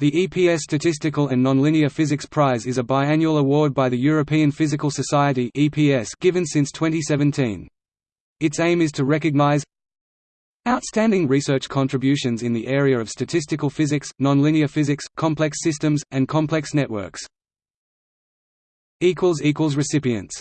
The EPS Statistical and Nonlinear Physics Prize is a biannual award by the European Physical Society given since 2017. Its aim is to recognize outstanding research contributions in the area of statistical physics, nonlinear physics, complex systems, and complex networks. Recipients